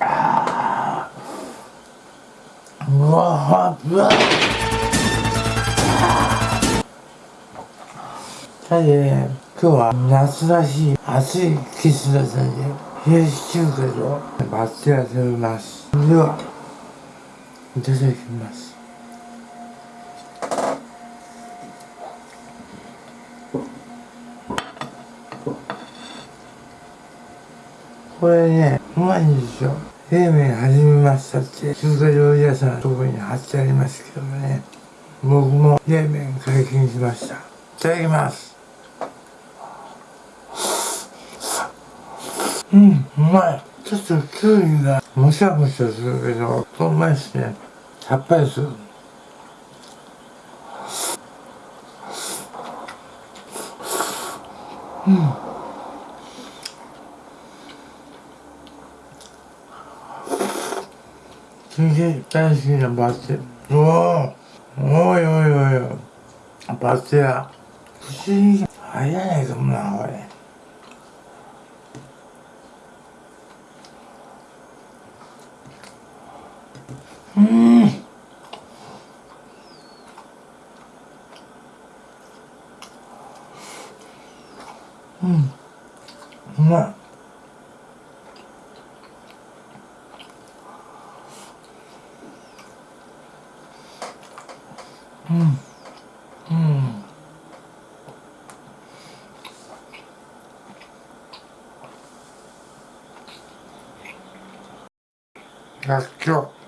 ああうわうわはいね今日は夏らしい暑い季節だったんで冷やし中華と松屋食べます。ではいただきます。これねうまいんですよ。冷麺始めましたって中華料理屋さんのとこに貼ってありますけどもね。僕も冷麺解禁しました。いただきます。うんうまい。ちょっときゅうりがもしゃもしゃするけどうまいっすね。さっぱりする。うん。すげえ大好きなバス。停おおおいおいおいおい。バス停や。不思議。入らないかもなこれうん。らっきょう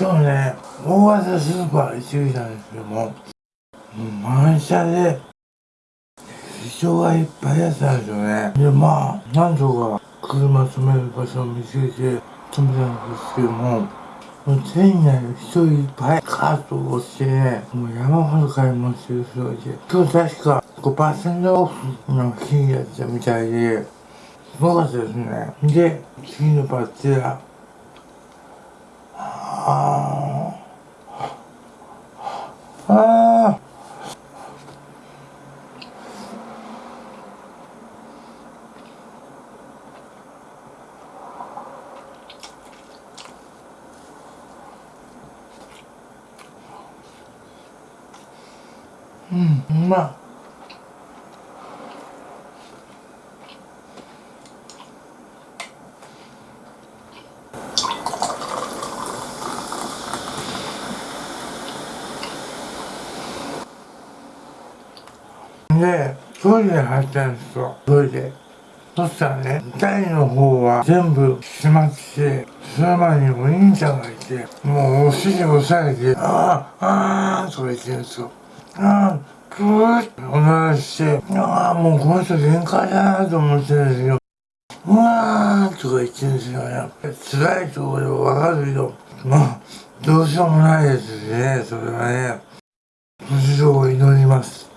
今日ね大型スーパー行ってきたんですけども満車で人がいっぱいやったんですよね。でまあなんとか車止める場所を見つけて止めたんですけどももう店内人いっぱいカートを押してねもう山ほど買い物してる人がいて。今日確か5%オフの日やったみたいですごかったですね。で次のバッテリーああうんうまでトイレ入ったんですよ。トイレ。そしたらね台の方は全部閉まってその前にお兄ちゃんがいてもうお尻押さえて「ああああ」とか言ってるんですよ。ああクーッおならしてああもうこの人限界だなと思ってるんですよ。うわーとか言ってるんですよ。やっぱり辛いところわかるけどまあどうしようもないですねそれはね。無事を祈ります。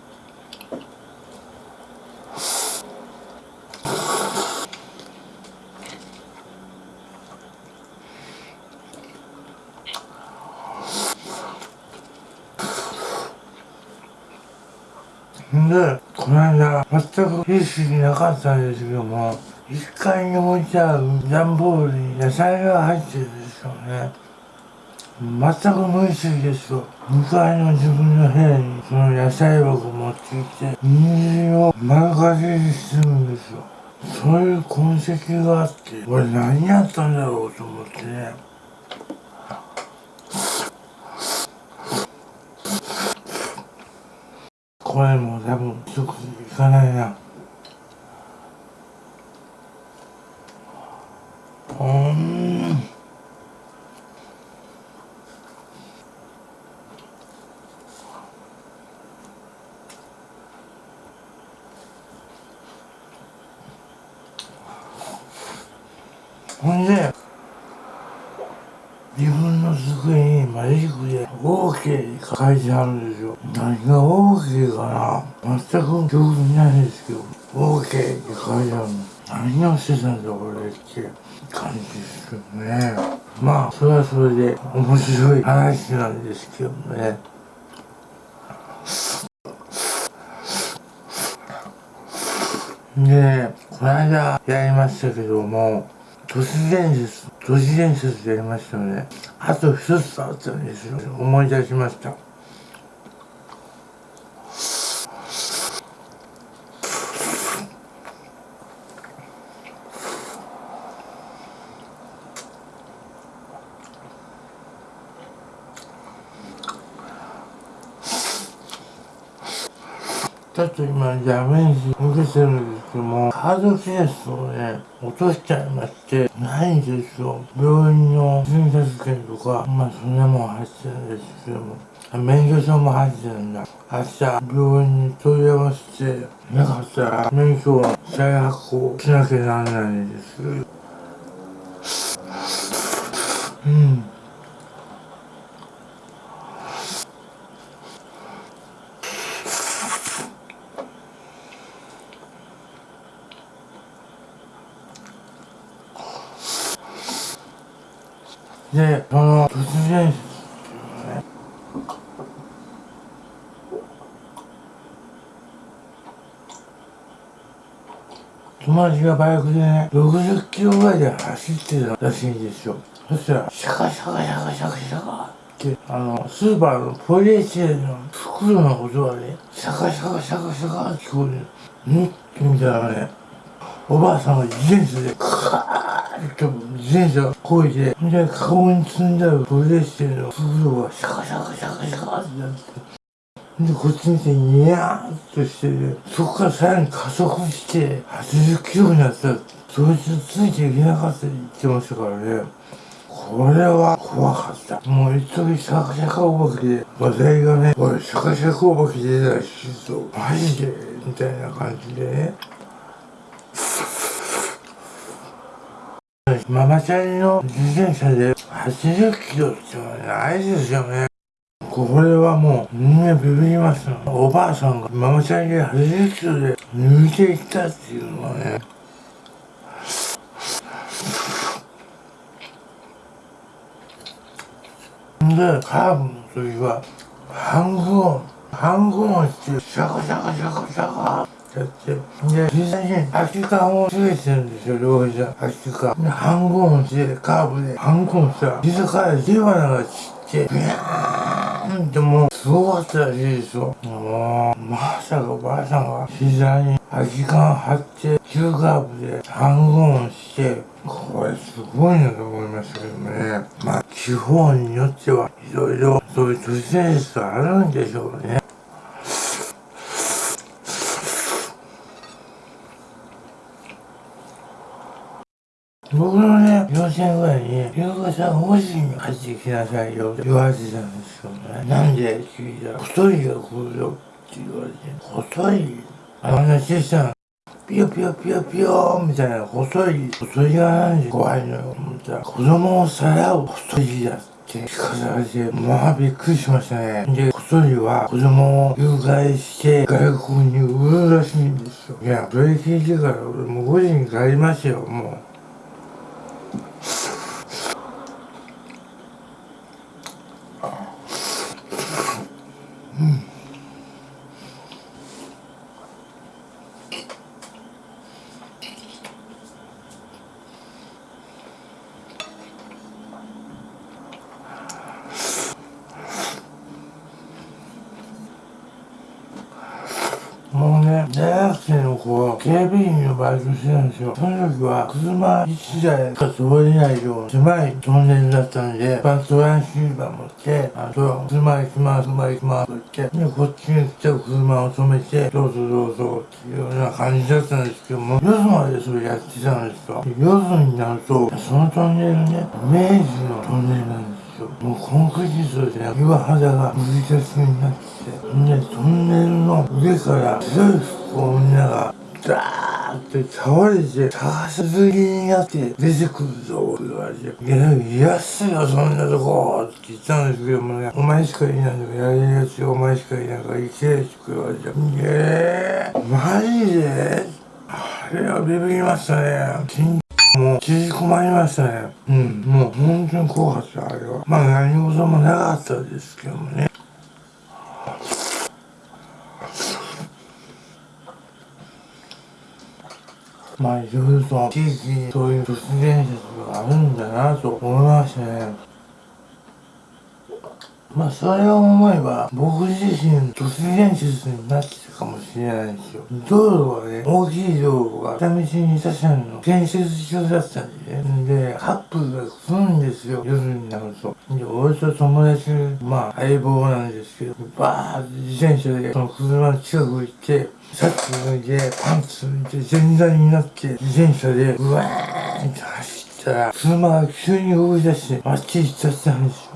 で、この間、全く意識なかったんですけども、1階に置いてある段ボールに野菜が入ってるんですよね。全く無意識ですよ。向かいの自分の部屋にその野菜箱持ってきて、人参を丸かじりするんですよ。そういう痕跡があって、俺何やったんだろうと思ってね。これも多分一口いかないなほんで自分の机にマジックで OK って書いてあるんですよ。何が OK かな？全く記憶ないんですけど OK って書いてあるの。何をしてたんだ俺って感じですけどね。まあそれはそれで面白い話なんですけどね。で、この間やりましたけども、都市伝説、都市伝説やりましたので。あと一つあったんですよ。思い出しました。ちょっと今ダメージ受けてるんですけども、カードケースをね、落としちゃいまして、ないんですよ。病院の診察券とか、まあそんなもん入ってるんですけども、免許証も入ってるんだ。明日、病院に問い合わせて、なかったら、免許を再発行しなきゃならないです。うん。で、その、突然、ね、友達がバイクでね、60キロぐらいで走ってたらしいんですよ。そしたら、シャカシャカシャカシャカシャカって、あの、スーパーのポリエチレンの袋の音がね、シャカシャカシャカシャカって聞こえる。ん？って見たらね、おばあさんが自転車で、カーッと自転車こいで、で、顔に積んだら取り出してるの。袋がシャカシャカシャカシャカってなって。で、こっち見て、ニヤーっとして、そこからさらに加速して、80キロになった。そいつついていけなかったって言ってましたからね。これは怖かった。もう一時シャカシャカお化けで、話題がね、おい、シャカシャカお化け出たらしいぞ。マジでみたいな感じでね。ママチャリの自転車で80キロってないですよね。これはもうみんなビビりますよ。おばあさんがママチャリで80キロで抜いていったっていうのはね。で、カーブの時は、半分を、半分をして、シャカシャカシャカシャカやって。で、実際に空き缶をつけてるんですよ、両膝。空き缶。で、半ンゴンで、カーブで、半ンゴンしたら、膝から火花が散って、ビャーんでも、すごかったらしいですよ。もう、まさかおばあさんが膝に空き缶貼って、急カーブで、半分をして、これすごいなと思いましたけどね。まあ、地方によっては、いろいろ、そういう都市伝説あるんでしょうね。僕のね、幼稚園ぐらいに、ゆうかさん保持に入ってきなさいよって言われてたんですよね。なんで聞いたら、太いが来るよって言われて、細いあの小さな、ピヨピヨピヨピヨみたいな細い、細いがなんで怖いのよ。思ったら、子供をさらう細いだって聞かされて、まあびっくりしましたね。で、細いは子供を誘拐して外国に売るらしいんですよ。いや、それ聞いてから俺もう5時に帰りますよ、もう。もうね、大学生の子は警備員のバイトしてたんですよ。その時は車1台か通れないよう狭いトンネルだったんで、バトランシーバー持って、あと、車行きます、車行きますと言って、で、こっちに来た車を止めて、どうぞどうぞっていうような感じだったんですけども、夜までそれやってたんですよ。夜になると、そのトンネルね、明治のトンネルなんですよ。もうコンクリートで岩肌がむき出しになって、で、トンネルの上から強い服をみんなが、ダーーって倒れて高すぎになって出てくるぞって言われていやいやっすよそんなとこって言ったんですけどもね。お前しかいないんだからやれるやつお前しかいないから行けって言われてえー、マジで？あれはビビりましたね。もう縮こまりましたね。うんもう本当に怖かったあれは。まあ何事もなかったですけどもね。まあいろいろと地域にそういう都市伝説があるんだなと思いましたね。まあそれを思えば僕自身都市伝説になってたかもしれないですよ。道路はね、大きい道路が下道に刺さるの建設中だったんでね。で、カップルが来るんですよ、夜になると。で、俺と友達、まあ相棒なんですけど、バーって自転車でその車の近く行って、シャツ脱いで、パンツ脱いで、全裸になって、自転車で、うわーんって走ったら、車が急に動き出して、あっち行っちゃったんです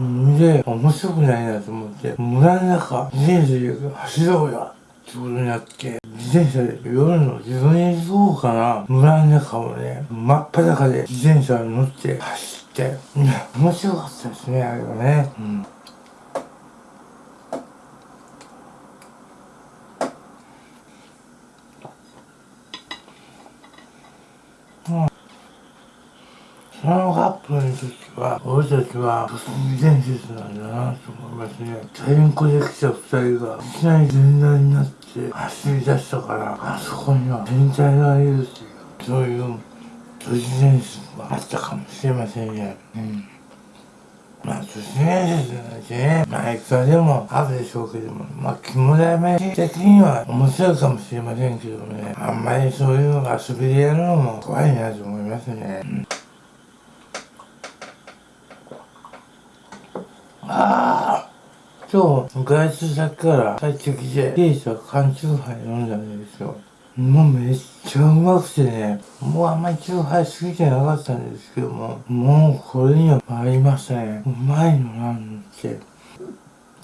よ。んで、面白くないなと思って、村の中、自転車で走ろうよってことになって、自転車で夜の12時頃かな、村の中をね、真っ裸で自転車に乗って走って、面白かったですね、あれはね。うんそのカップルの時は、俺たちは、都市伝説なんだなと思いますね。チャリンコで来た二人が、いきなり全裸になって走り出したから、あそこには天体がいるっていう、そういう都市伝説があったかもしれませんね。うんまあ、都市伝説なんてね、まあ、いくらでもあるでしょうけども、まあ、肝試し的には面白いかもしれませんけどもね、あんまりそういうのが遊びでやるのも怖いなと思いますね。うんああ今日、外出先から帰ってきて、ケースは缶チューハイ飲んだんですよ。もうめっちゃうまくてね、もうあんまりチューハイ好きじゃなかったんですけども、もうこれには参りましたね。うまいのなんて、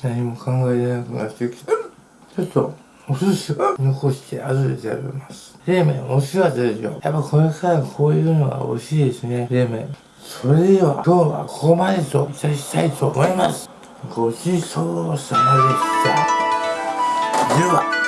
何も考えれなくなってきた。ちょっと、お寿司は残して後で食べます。冷麺美味しかったですよ。やっぱこれからこういうのが美味しいですね、冷麺。それでは今日はここまでといたしたいと思います。ごちそうさまでした。では。